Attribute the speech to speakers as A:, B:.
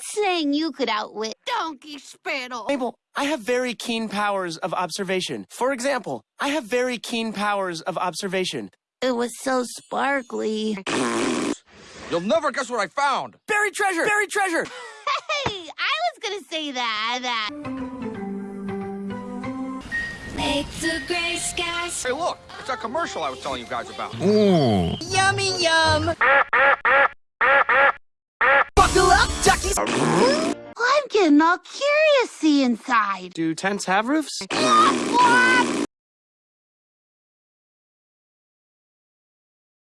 A: saying you could outwit Donkey Spittle.
B: Mabel, I have very keen powers of observation. For example, I have very keen powers of observation.
A: It was so sparkly.
C: You'll never guess what I found.
B: Buried treasure! Buried treasure!
A: Hey, I was gonna say that. that.
D: Make the gray skies.
C: Hey, look, it's that commercial I was telling you guys about. Ooh.
E: Yummy yum!
A: Getting all curious inside.
B: Do tents have roofs?